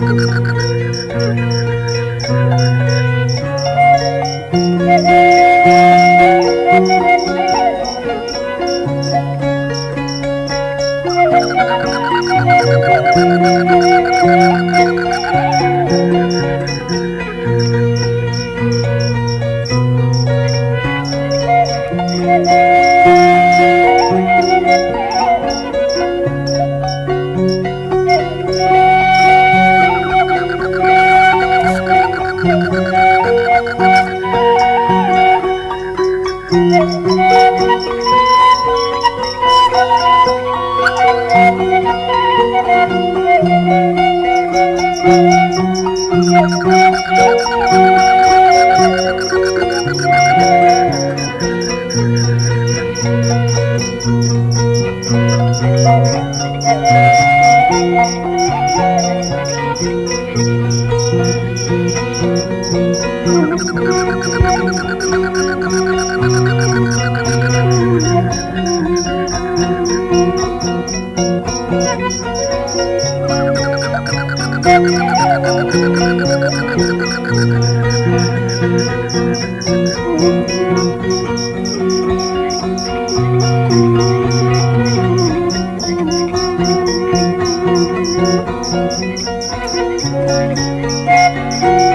Thank you. Thank you. Música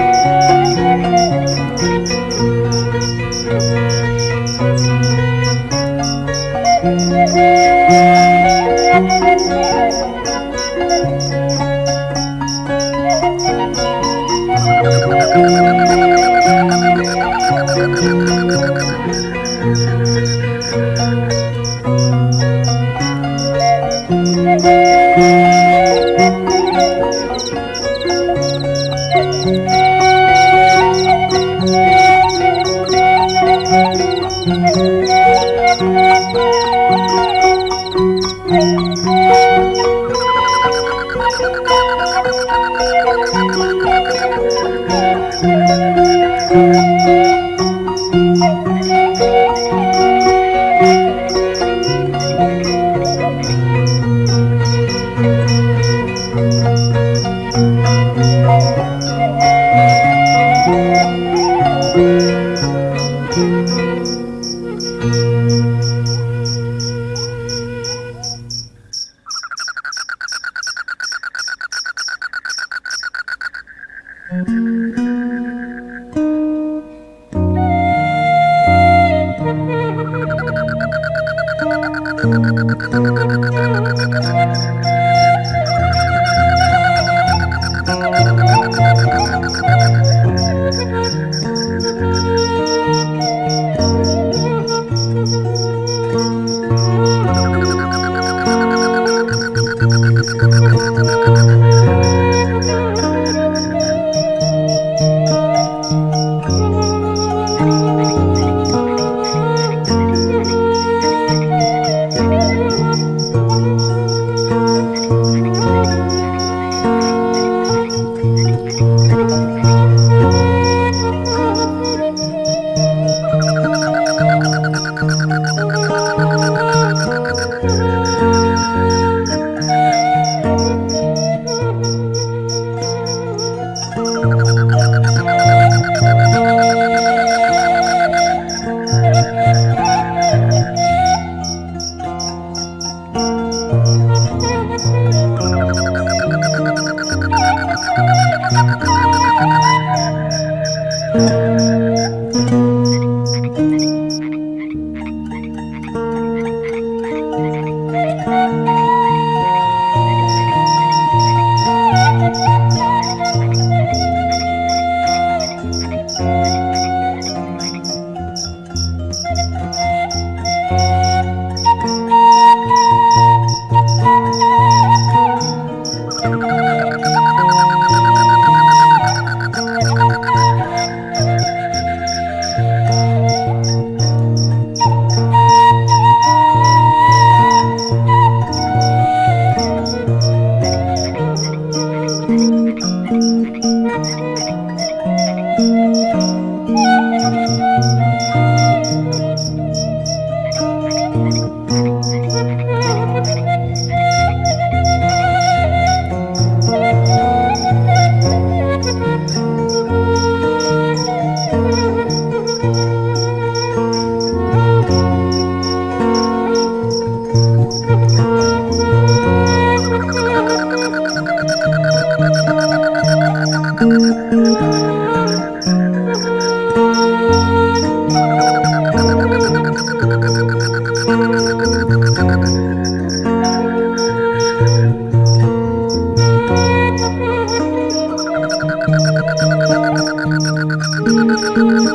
Thank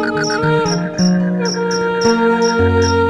you.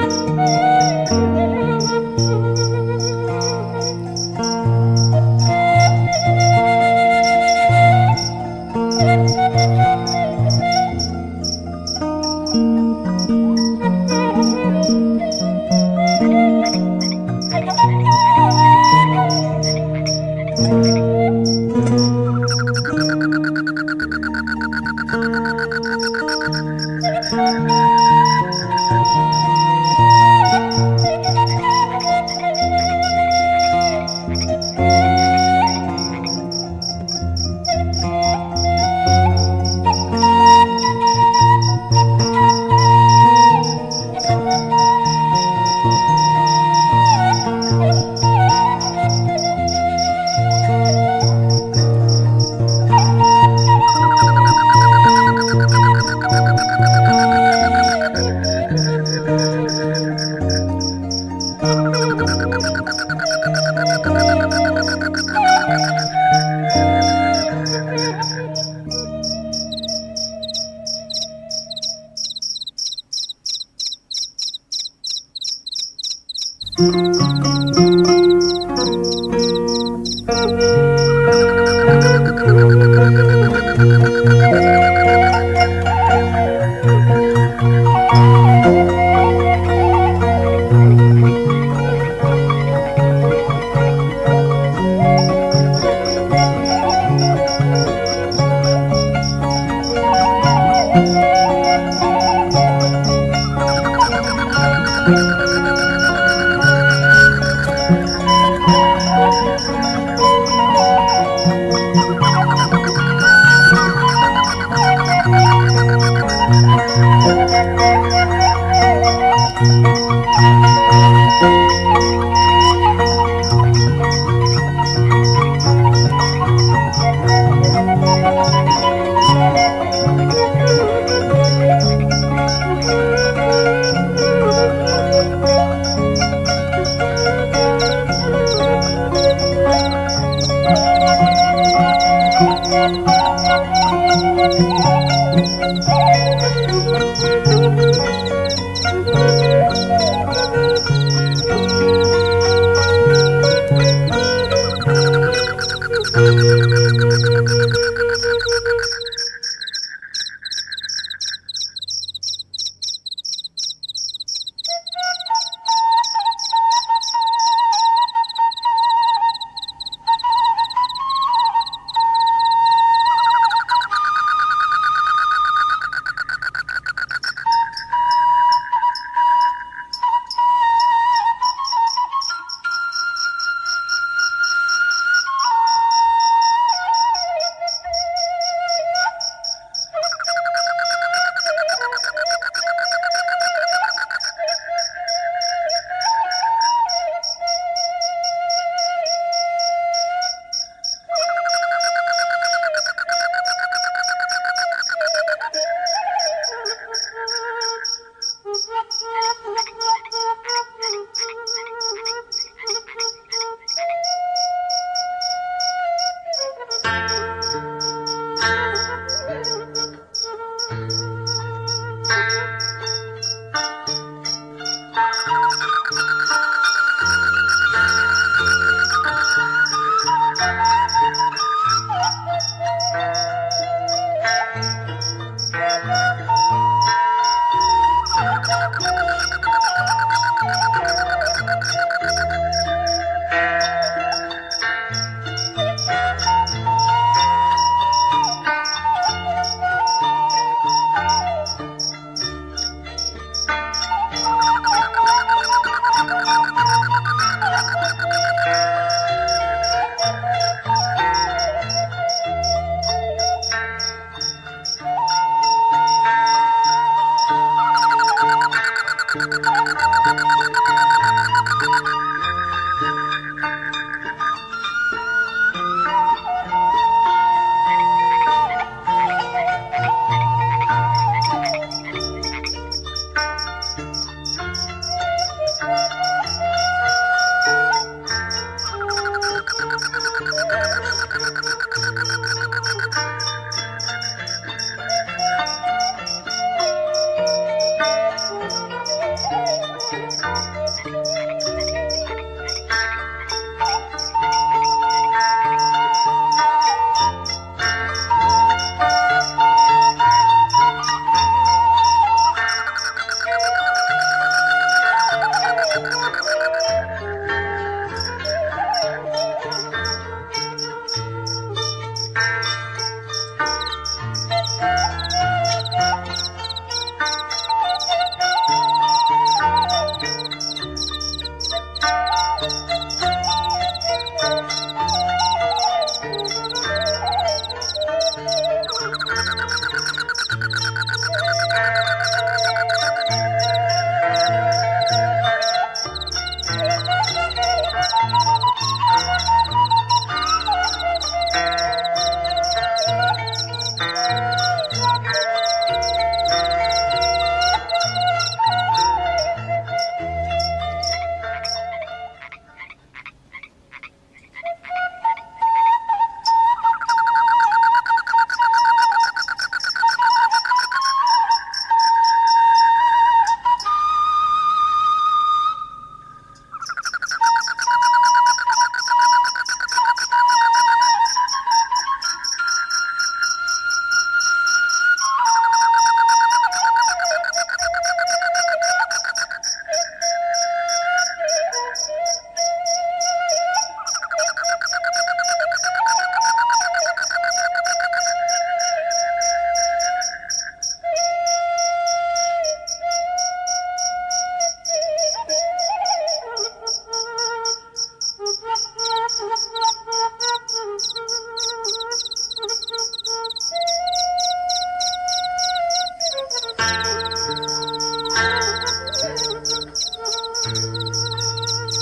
なるほど。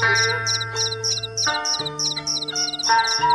Thank you.